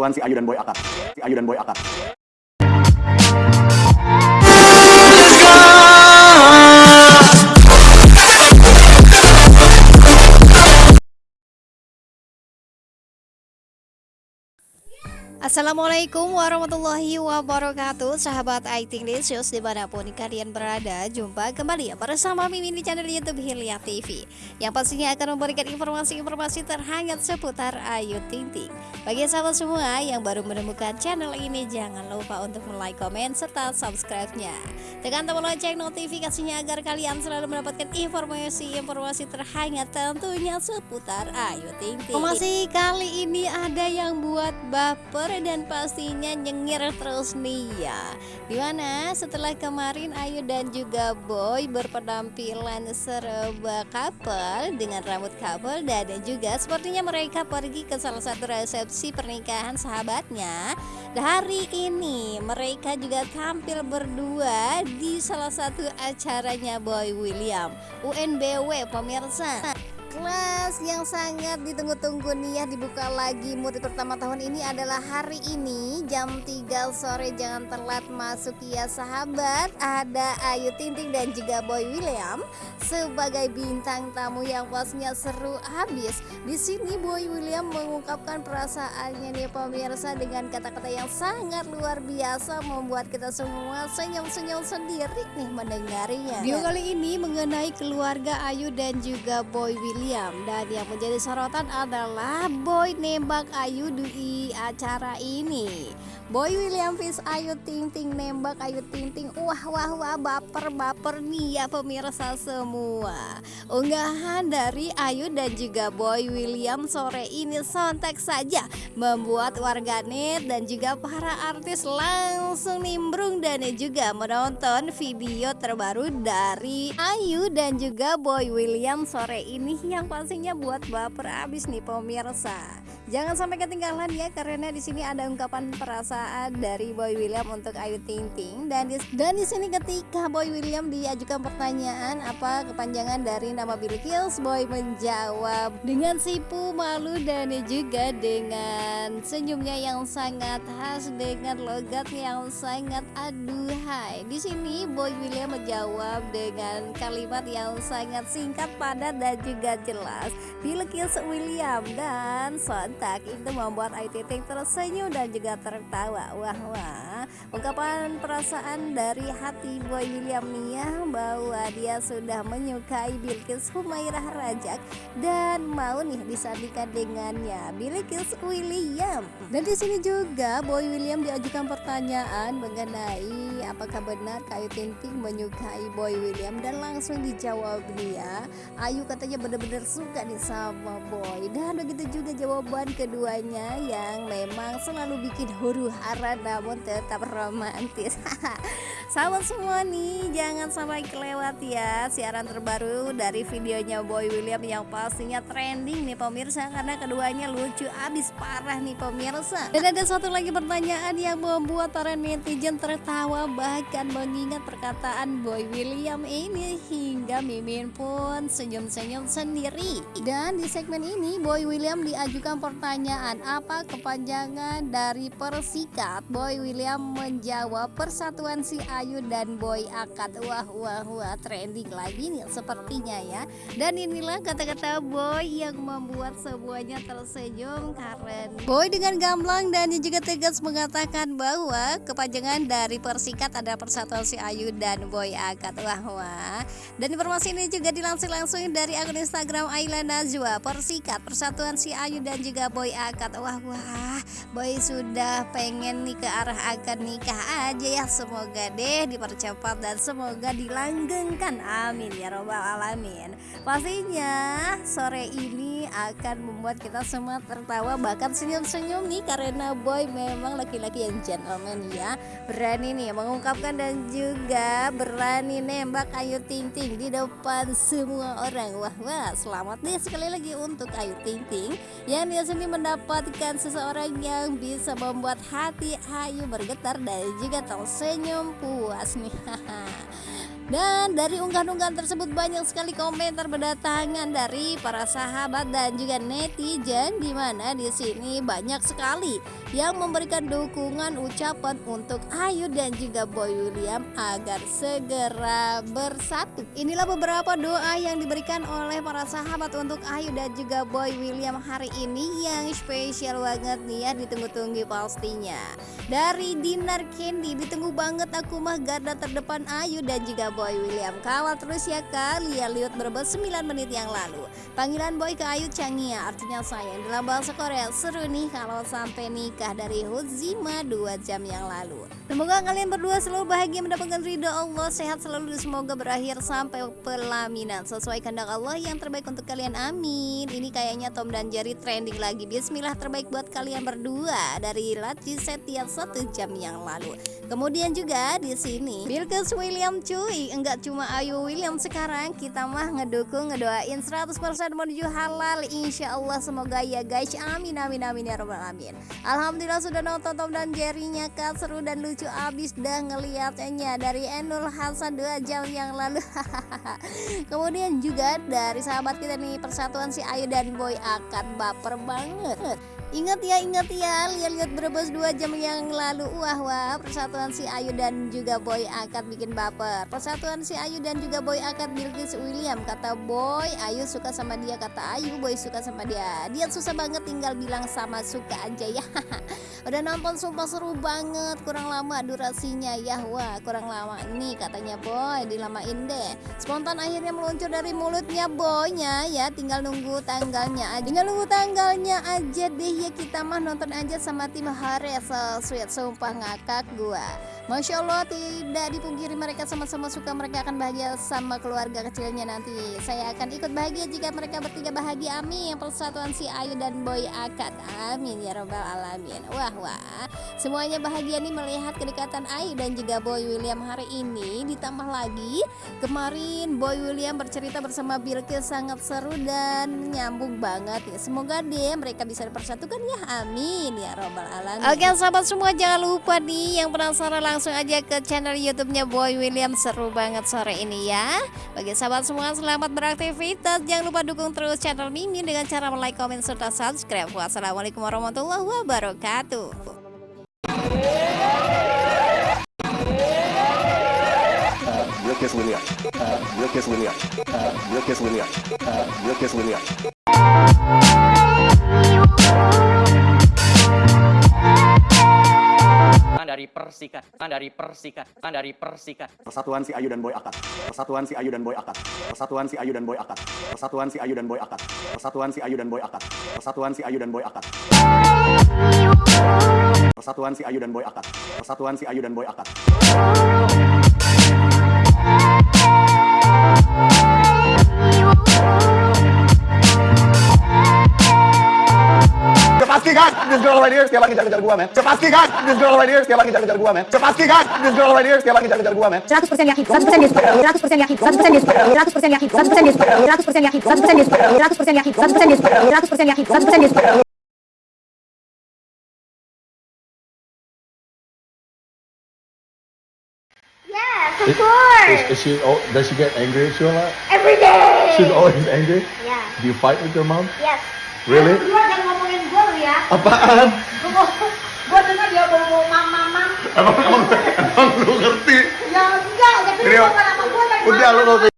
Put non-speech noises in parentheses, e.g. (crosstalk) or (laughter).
Tuan si Ayu dan Boy akad. Si Ayu dan Boy akad. Assalamualaikum warahmatullahi wabarakatuh. Sahabat IT Lisius di mana pun kalian berada Jumpa kembali bersama Mimin di channel Youtube Hilya TV Yang pastinya akan memberikan informasi-informasi terhangat seputar Ayu Ting Ting. Bagi sahabat semua yang baru menemukan channel ini Jangan lupa untuk like, komen, serta subscribe-nya. Tekan tombol lonceng notifikasinya agar kalian selalu mendapatkan informasi-informasi terhangat Tentunya seputar Ayu Ting Ting. Masih kali ini ada yang buat baper dan pastinya nyengir terus nih ya. Di mana setelah kemarin Ayu dan juga Boy berpenampilan serba couple dengan rambut couple dan juga sepertinya mereka pergi ke salah satu resepsi pernikahan sahabatnya. Hari ini mereka juga tampil berdua di salah satu acaranya Boy William UNBW pemirsa kelas yang sangat ditunggu-tunggu nih ya dibuka lagi murid pertama tahun ini adalah hari ini jam 3 sore jangan telat masuk ya sahabat. Ada Ayu Tinting dan juga Boy William sebagai bintang tamu yang pastinya seru habis. Di sini Boy William mengungkapkan perasaannya nih pemirsa dengan kata-kata yang sangat luar biasa membuat kita semua senyum-senyum sendiri nih mendengarnya. Video kali ini mengenai keluarga Ayu dan juga Boy William William dan yang menjadi sorotan adalah Boy nembak Ayu di acara ini. Boy William Fish Ayu Ting Ting nembak Ayu Ting Ting. Wah wah wah baper baper nih ya pemirsa semua. Unggahan dari Ayu dan juga Boy William sore ini sontek saja Membuat warganet dan juga para artis langsung nimbrung Dan juga menonton video terbaru dari Ayu dan juga Boy William sore ini Yang pastinya buat baper abis nih pemirsa Jangan sampai ketinggalan ya karena di sini ada ungkapan perasaan dari Boy William untuk Ayu Ting Ting dan di, dan di sini ketika Boy William diajukan pertanyaan apa kepanjangan dari nama Billy Kills Boy menjawab dengan sipu malu dan juga dengan senyumnya yang sangat khas dengan logat yang sangat aduhai. Di sini Boy William menjawab dengan kalimat yang sangat singkat padat dan juga jelas. Billy Kills William dan son kontak itu membuat Ayu Ting tersenyum dan juga tertawa. Wah wah. Ungkapan perasaan dari hati Boy William Nia bahwa dia sudah menyukai Bilkis Humairah Rajak dan mau nih disandingkan dengannya Bilkis William. Dan di sini juga Boy William diajukan pertanyaan mengenai apakah benar Ayu Ting Ting menyukai Boy William dan langsung dijawab dia Ayu katanya benar-benar suka nih sama Boy. Dan begitu juga jawaban keduanya yang memang selalu bikin huru hara namun tetap romantis. (laughs) Sahabat semua nih jangan sampai kelewat ya siaran terbaru dari videonya Boy William yang pastinya trending nih pemirsa karena keduanya lucu abis parah nih pemirsa. Dan ada satu lagi pertanyaan yang membuat para netizen tertawa bahkan mengingat perkataan Boy William ini hingga Mimin pun senyum-senyum sendiri. Dan di segmen ini Boy William diajukan pertanyaan apa kepanjangan dari persikat? Boy William menjawab persatuan si Ayu dan Boy Akad. Wah wah wah trending lagi nih sepertinya ya. Dan inilah kata-kata Boy yang membuat semuanya tersenyum karena Boy dengan gamblang dan juga tegas mengatakan bahwa kepanjangan dari persikat ada persatuan si Ayu dan Boy Akad wah wah. Dan informasi ini juga dilansir langsung dari akun Instagram Ayla Najwa. Persikat persatuan si Ayu dan juga Boy Akad wah wah. Boy sudah pengen nih ke arah akan nikah aja ya. Semoga deh deh dipercepat dan semoga dilanggengkan. Amin. Ya robbal alamin. Pastinya sore ini akan membuat kita semua tertawa bahkan senyum-senyum nih karena boy memang laki-laki yang gentleman ya. Berani nih mengungkapkan dan juga berani nembak Ayu Ting Ting di depan semua orang. Wah wah selamat nih sekali lagi untuk Ayu Ting Ting yang dia sendiri mendapatkan seseorang yang bisa membuat hati Ayu bergetar dan juga tersenyum puas nih (laughs) Dan dari unggahan-unggahan tersebut banyak sekali komentar berdatangan dari para sahabat dan juga netizen di mana di sini banyak sekali yang memberikan dukungan ucapan untuk Ayu dan juga Boy William agar segera bersatu. Inilah beberapa doa yang diberikan oleh para sahabat untuk Ayu dan juga Boy William hari ini yang spesial banget nih ya ditunggu-tunggu pastinya. Dari Dinar Candy ditunggu banget aku mah garda terdepan Ayu dan juga Boy William. Kawal terus ya kalian lihat berbes 9 menit yang lalu. Panggilan Boy ke Ayu Changia artinya sayang dalam bahasa Korea. Seru nih kalau sampai nikah dari Huzima 2 jam yang lalu. Semoga kalian berdua selalu bahagia mendapatkan ridho Allah, sehat selalu semoga berakhir sampai pelaminan sesuai kehendak Allah yang terbaik untuk kalian. Amin. Ini kayaknya Tom dan Jerry trending lagi. Bismillah terbaik buat kalian berdua dari Laci Setia satu jam yang lalu. Kemudian juga di sini Bilkis William cuy, enggak cuma Ayu William sekarang kita mah ngedukung ngedoain 100% menuju halal insya Allah semoga ya guys. Amin amin amin ya robbal alamin. Alhamdulillah sudah nonton Tom dan Jerry-nya kak. Seru dan lucu abis dah ngeliatnya dari Enul Hasan 2 jam yang lalu. (laughs) Kemudian juga dari sahabat kita nih persatuan si Ayu dan Boy akan baper banget Ingat ya, ingat ya, lihat-lihat berebus dua jam yang lalu. Wah wah, persatuan si Ayu dan juga Boy akad bikin baper. Persatuan si Ayu dan juga Boy akad Bilkis William. Kata Boy, Ayu suka sama dia. Kata Ayu, Boy suka sama dia. Dia susah banget tinggal bilang sama suka aja ya. (laughs) Udah nonton sumpah seru banget. Kurang lama durasinya ya. Wah, kurang lama Ini katanya Boy, dilamain deh. Spontan akhirnya meluncur dari mulutnya Boynya ya. Tinggal nunggu tanggalnya aja. Tinggal nunggu tanggalnya aja deh ya kita mah nonton aja sama tim Hare so sweet sumpah ngakak gua Masya Allah tidak dipungkiri mereka sama-sama suka mereka akan bahagia sama keluarga kecilnya nanti. Saya akan ikut bahagia jika mereka bertiga bahagia amin. Persatuan si Ayu dan Boy akad amin ya robbal alamin. Wah wah. Semuanya bahagia nih melihat kedekatan Ayu dan juga Boy William hari ini. Ditambah lagi kemarin Boy William bercerita bersama Bilkis sangat seru dan nyambung banget ya. Semoga deh mereka bisa dipersatukan ya amin ya robbal alamin. Oke sahabat semua jangan lupa nih yang penasaran langsung aja ke channel youtube-nya Boy William seru banget sore ini ya Bagi sahabat semua selamat beraktivitas Jangan lupa dukung terus channel Mimin dengan cara like, komen, serta subscribe Wassalamualaikum warahmatullahi wabarakatuh Bilkis William. Bilkis William. Bilkis William. Bilkis William. Dari persikat, dari persikat, dari persikat. Persatuan si Ayu dan Boy akad. Persatuan si Ayu dan Boy akad. Persatuan si Ayu dan Boy akad. Persatuan si Ayu dan Boy akad. Persatuan si Ayu dan Boy akad. Persatuan si Ayu dan Boy akad. Persatuan si Ayu dan Boy akad. Persatuan si Ayu dan Boy akad. This girl right here setiap lagi ngejar-ngejar gua, men. Cepasti kan, this girl right here setiap lagi ngejar-ngejar gua, men. Cepasti kan, this girl right here setiap lagi ngejar-ngejar gua, men. 100% yakin, 100% dia suka, 100% yakin, 100% dia suka, 100% yakin, 100% dia suka, 100% yakin, 100% dia suka, 100% yakin, 100% dia suka, 100% yakin, 100% dia suka. Yes, of course. Is, is she? Oh, does she get angry at you a lot? Every day. She's always angry. Yeah. Do you fight with your mom? Yes. Really? ya. Apaan? Gua, dengar dia mau mama mama. Emang, emang, emang lu ngerti? Ya enggak, tapi lu bukan apa gua Udah lu ngerti.